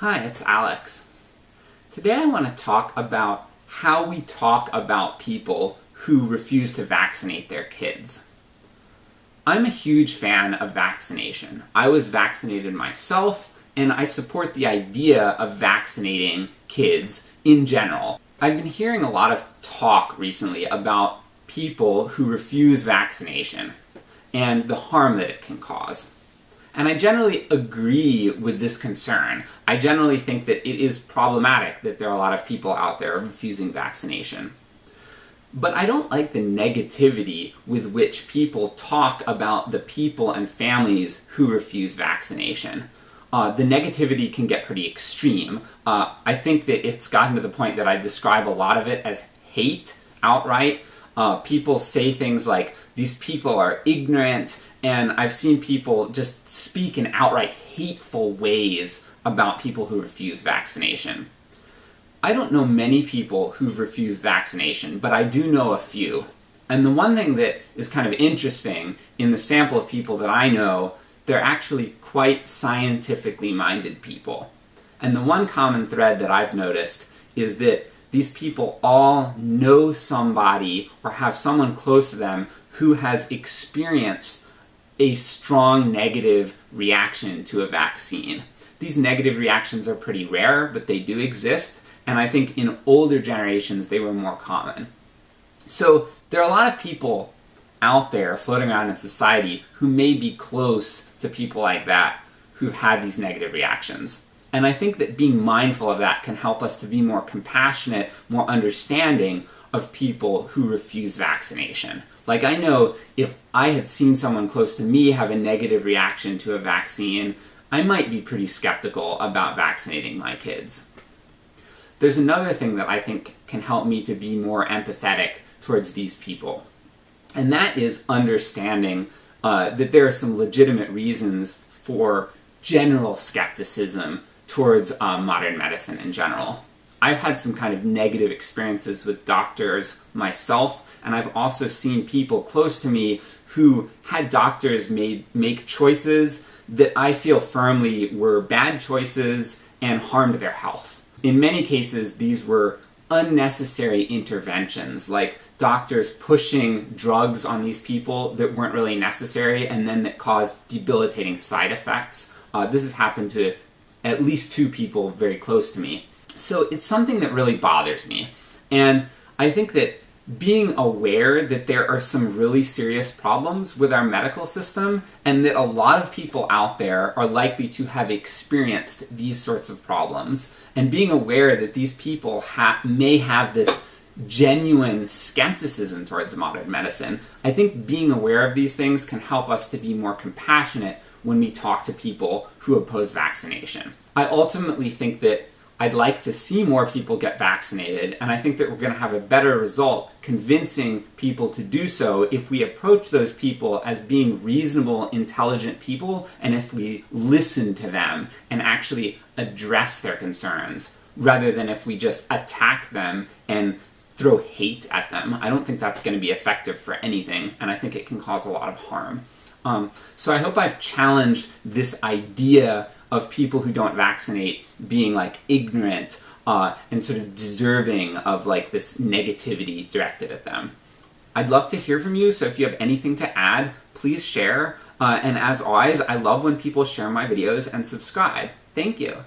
Hi, it's Alex. Today I want to talk about how we talk about people who refuse to vaccinate their kids. I'm a huge fan of vaccination. I was vaccinated myself, and I support the idea of vaccinating kids in general. I've been hearing a lot of talk recently about people who refuse vaccination and the harm that it can cause. And I generally agree with this concern. I generally think that it is problematic that there are a lot of people out there refusing vaccination. But I don't like the negativity with which people talk about the people and families who refuse vaccination. Uh, the negativity can get pretty extreme. Uh, I think that it's gotten to the point that I describe a lot of it as hate outright. Uh, people say things like, these people are ignorant, and I've seen people just speak in outright hateful ways about people who refuse vaccination. I don't know many people who've refused vaccination, but I do know a few. And the one thing that is kind of interesting in the sample of people that I know, they're actually quite scientifically minded people. And the one common thread that I've noticed is that these people all know somebody or have someone close to them who has experienced a strong negative reaction to a vaccine. These negative reactions are pretty rare, but they do exist, and I think in older generations they were more common. So there are a lot of people out there floating around in society who may be close to people like that who've had these negative reactions. And I think that being mindful of that can help us to be more compassionate, more understanding of people who refuse vaccination. Like I know if I had seen someone close to me have a negative reaction to a vaccine, I might be pretty skeptical about vaccinating my kids. There's another thing that I think can help me to be more empathetic towards these people, and that is understanding uh, that there are some legitimate reasons for general skepticism towards uh, modern medicine in general. I've had some kind of negative experiences with doctors myself, and I've also seen people close to me who had doctors made, make choices that I feel firmly were bad choices and harmed their health. In many cases, these were unnecessary interventions, like doctors pushing drugs on these people that weren't really necessary and then that caused debilitating side effects. Uh, this has happened to at least two people very close to me. So it's something that really bothers me. And I think that being aware that there are some really serious problems with our medical system, and that a lot of people out there are likely to have experienced these sorts of problems, and being aware that these people ha may have this genuine skepticism towards modern medicine, I think being aware of these things can help us to be more compassionate when we talk to people who oppose vaccination. I ultimately think that I'd like to see more people get vaccinated, and I think that we're going to have a better result convincing people to do so if we approach those people as being reasonable, intelligent people, and if we listen to them and actually address their concerns, rather than if we just attack them and throw hate at them. I don't think that's going to be effective for anything, and I think it can cause a lot of harm. Um, so I hope I've challenged this idea of people who don't vaccinate being like ignorant uh, and sort of deserving of like this negativity directed at them. I'd love to hear from you, so if you have anything to add, please share. Uh, and as always, I love when people share my videos and subscribe. Thank you.